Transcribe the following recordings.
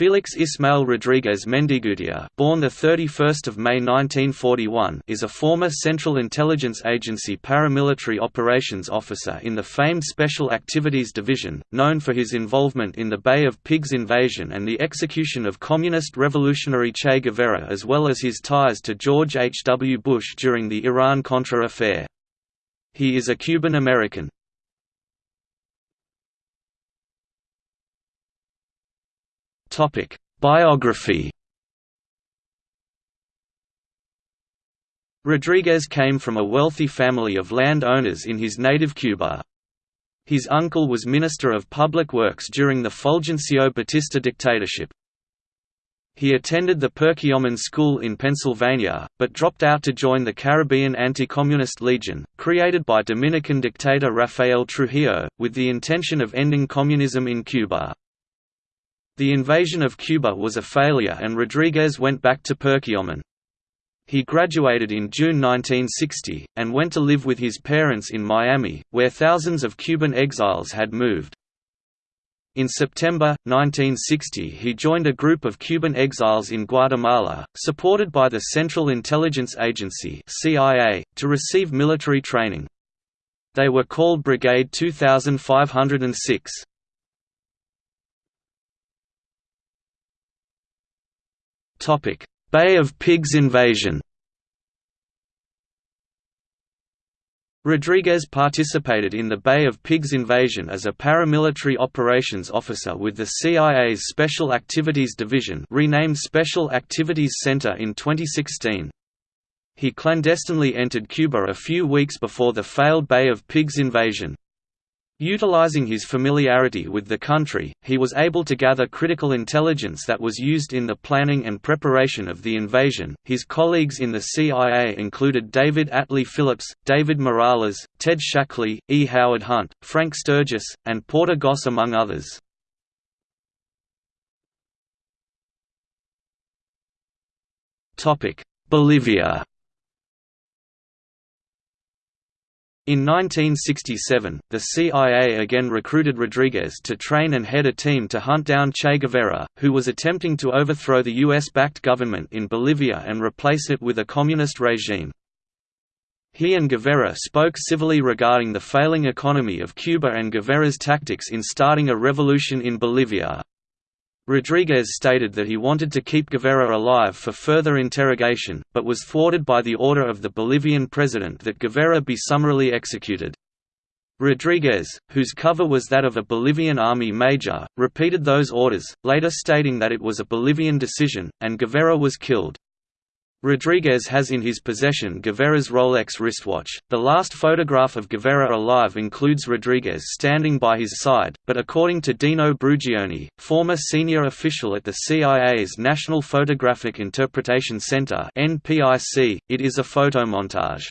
Felix Ismael Rodriguez Mendigutia, born the 31st of May 1941, is a former Central Intelligence Agency paramilitary operations officer in the famed Special Activities Division, known for his involvement in the Bay of Pigs invasion and the execution of communist revolutionary Che Guevara as well as his ties to George H. W. Bush during the Iran-Contra affair. He is a Cuban Topic: Biography. Rodriguez came from a wealthy family of land owners in his native Cuba. His uncle was Minister of Public Works during the Fulgencio Batista dictatorship. He attended the Perkiomen School in Pennsylvania, but dropped out to join the Caribbean Anti-Communist Legion, created by Dominican dictator Rafael Trujillo, with the intention of ending communism in Cuba. The invasion of Cuba was a failure and Rodriguez went back to Perkiomen. He graduated in June 1960, and went to live with his parents in Miami, where thousands of Cuban exiles had moved. In September, 1960 he joined a group of Cuban exiles in Guatemala, supported by the Central Intelligence Agency CIA, to receive military training. They were called Brigade 2506. Topic: Bay of Pigs invasion. Rodriguez participated in the Bay of Pigs invasion as a paramilitary operations officer with the CIA's Special Activities Division renamed Special Activities Center in 2016. He clandestinely entered Cuba a few weeks before the failed Bay of Pigs invasion. Utilizing his familiarity with the country, he was able to gather critical intelligence that was used in the planning and preparation of the invasion. His colleagues in the CIA included David Atlee Phillips, David Morales, Ted Shackley, E. Howard Hunt, Frank Sturgis, and Porter Goss, among others. Bolivia In 1967, the CIA again recruited Rodriguez to train and head a team to hunt down Che Guevara, who was attempting to overthrow the US-backed government in Bolivia and replace it with a communist regime. He and Guevara spoke civilly regarding the failing economy of Cuba and Guevara's tactics in starting a revolution in Bolivia. Rodriguez stated that he wanted to keep Guevara alive for further interrogation, but was thwarted by the order of the Bolivian president that Guevara be summarily executed. Rodriguez, whose cover was that of a Bolivian army major, repeated those orders, later stating that it was a Bolivian decision, and Guevara was killed. Rodriguez has in his possession Guevara's Rolex wristwatch. The last photograph of Guevara alive includes Rodriguez standing by his side, but according to Dino Brugioni, former senior official at the CIA's National Photographic Interpretation Center (NPIC), it is a photomontage.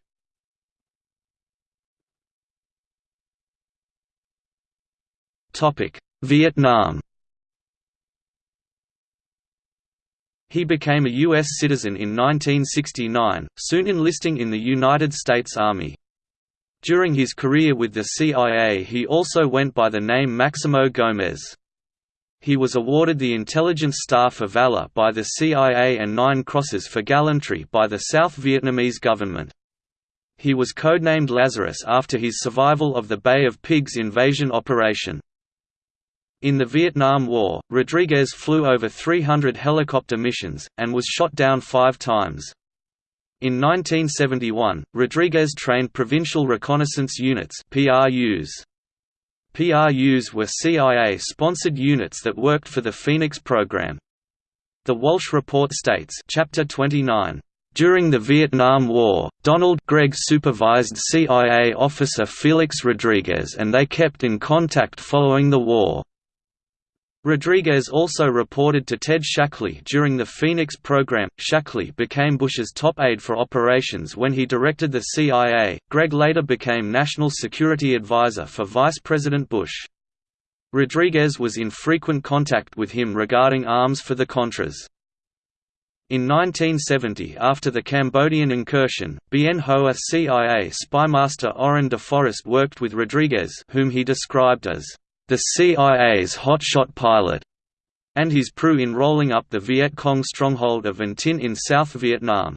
Topic: Vietnam. He became a U.S. citizen in 1969, soon enlisting in the United States Army. During his career with the CIA he also went by the name Maximo Gomez. He was awarded the Intelligence Star for Valor by the CIA and Nine Crosses for Gallantry by the South Vietnamese government. He was codenamed Lazarus after his survival of the Bay of Pigs invasion operation. In the Vietnam War, Rodriguez flew over 300 helicopter missions, and was shot down five times. In 1971, Rodriguez trained Provincial Reconnaissance Units PRUs. PRUs were CIA-sponsored units that worked for the Phoenix program. The Walsh Report states Chapter 29, during the Vietnam War, Donald Gregg supervised CIA officer Felix Rodriguez and they kept in contact following the war. Rodriguez also reported to Ted Shackley during the Phoenix program. Shackley became Bush's top aide for operations when he directed the CIA. Gregg later became National Security Advisor for Vice President Bush. Rodriguez was in frequent contact with him regarding arms for the Contras. In 1970 after the Cambodian incursion, Bien Hoa CIA spymaster Orrin DeForest worked with Rodriguez whom he described as the CIA's hotshot pilot, and his crew in rolling up the Viet Cong stronghold of An Tin in South Vietnam.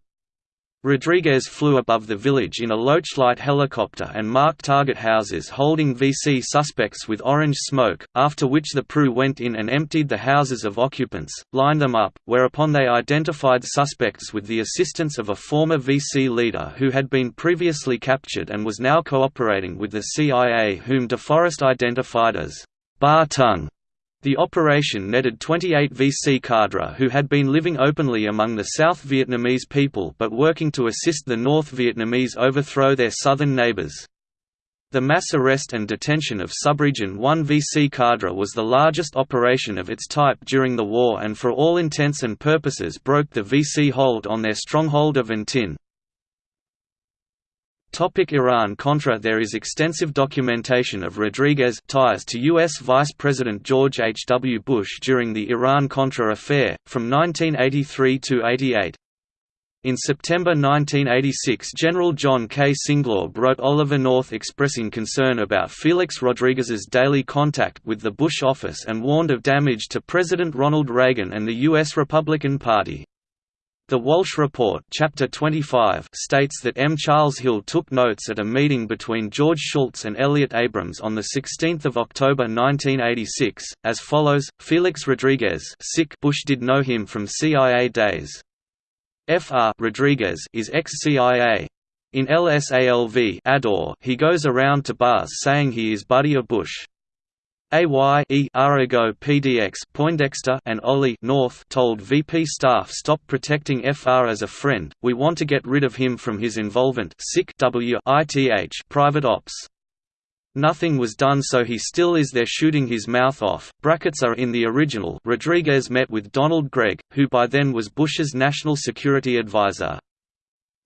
Rodriguez flew above the village in a Loach-Light helicopter and marked target houses holding VC suspects with orange smoke, after which the PRU went in and emptied the houses of occupants, lined them up, whereupon they identified suspects with the assistance of a former VC leader who had been previously captured and was now cooperating with the CIA whom DeForest identified as Ba Tung. The operation netted 28 VC cadre who had been living openly among the South Vietnamese people but working to assist the North Vietnamese overthrow their southern neighbors. The mass arrest and detention of Subregion 1 VC cadre was the largest operation of its type during the war and for all intents and purposes broke the VC hold on their stronghold of An Tin. Iran-Contra There is extensive documentation of Rodriguez ties to U.S. Vice President George H. W. Bush during the Iran-Contra affair, from 1983 to 88. In September 1986 General John K. Singlaub wrote Oliver North expressing concern about Felix Rodriguez's daily contact with the Bush office and warned of damage to President Ronald Reagan and the U.S. Republican Party. The Walsh Report Chapter 25 states that M. Charles Hill took notes at a meeting between George Shultz and Elliott Abrams on 16 October 1986, as follows, Felix Rodriguez Bush did know him from CIA days. Fr Rodriguez is ex-CIA. In LSALV he goes around to bars saying he is buddy of Bush. AY e Arago PDX Poindexter and Oli North told VP staff stop protecting FR as a friend, we want to get rid of him from his involvement W ITH private ops. Nothing was done so he still is there shooting his mouth off. Brackets are in the original Rodriguez met with Donald Gregg, who by then was Bush's national security advisor.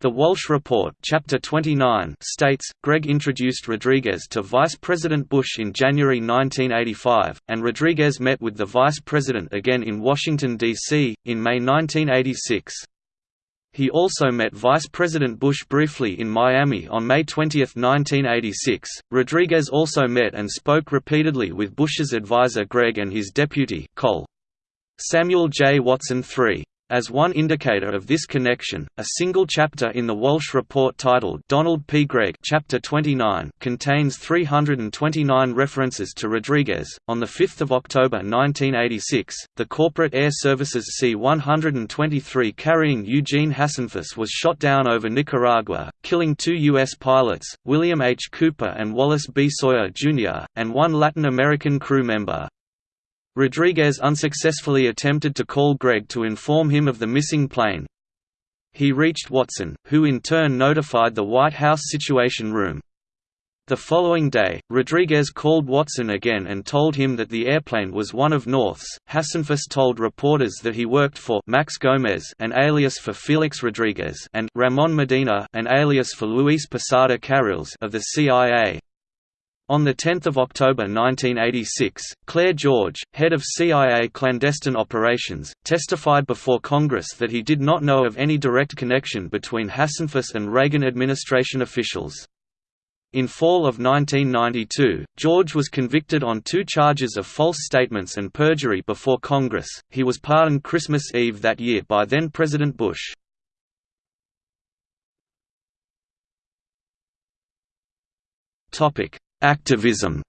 The Walsh Report Chapter 29 states, Gregg introduced Rodriguez to Vice President Bush in January 1985, and Rodriguez met with the Vice President again in Washington, D.C., in May 1986. He also met Vice President Bush briefly in Miami on May 20, 1986. Rodriguez also met and spoke repeatedly with Bush's advisor Gregg and his deputy, Col. Samuel J. Watson III. As one indicator of this connection, a single chapter in the Walsh Report titled Donald P. Gregg Chapter 29 contains 329 references to Rodriguez. On 5 October 1986, the corporate air services C-123 carrying Eugene Hasenfus was shot down over Nicaragua, killing two U.S. pilots, William H. Cooper and Wallace B. Sawyer, Jr., and one Latin American crew member. Rodriguez unsuccessfully attempted to call Gregg to inform him of the missing plane. He reached Watson, who in turn notified the White House Situation Room. The following day, Rodriguez called Watson again and told him that the airplane was one of North's. Hasenfus told reporters that he worked for Max Gomez, an alias for Felix Rodriguez, and Ramon Medina, an alias for Luis Posada Carriles of the CIA. On 10 October 1986, Clair George, head of CIA clandestine operations, testified before Congress that he did not know of any direct connection between Hasenfus and Reagan administration officials. In fall of 1992, George was convicted on two charges of false statements and perjury before Congress. He was pardoned Christmas Eve that year by then President Bush. Topic: Activism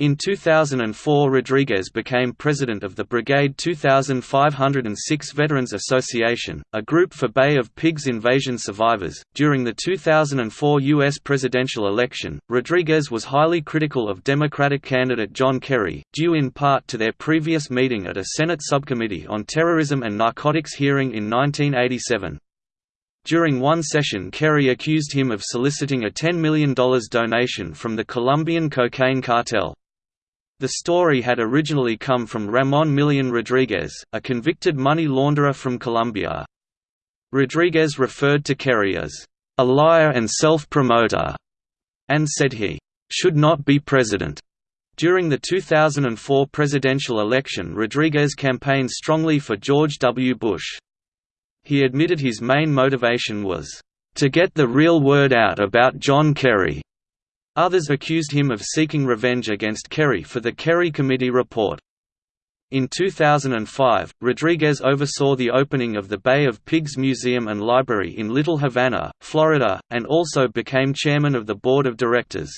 In 2004 Rodriguez became president of the Brigade 2506 Veterans Association, a group for Bay of Pigs invasion survivors. During the 2004 U.S. presidential election, Rodriguez was highly critical of Democratic candidate John Kerry, due in part to their previous meeting at a Senate subcommittee on terrorism and narcotics hearing in 1987. During one session Kerry accused him of soliciting a $10 million donation from the Colombian cocaine cartel. The story had originally come from Ramon Millian Rodriguez, a convicted money launderer from Colombia. Rodriguez referred to Kerry as, "...a liar and self-promoter", and said he, "...should not be president." During the 2004 presidential election Rodriguez campaigned strongly for George W. Bush. He admitted his main motivation was, "...to get the real word out about John Kerry." Others accused him of seeking revenge against Kerry for the Kerry Committee report. In 2005, Rodriguez oversaw the opening of the Bay of Pigs Museum and Library in Little Havana, Florida, and also became chairman of the board of directors.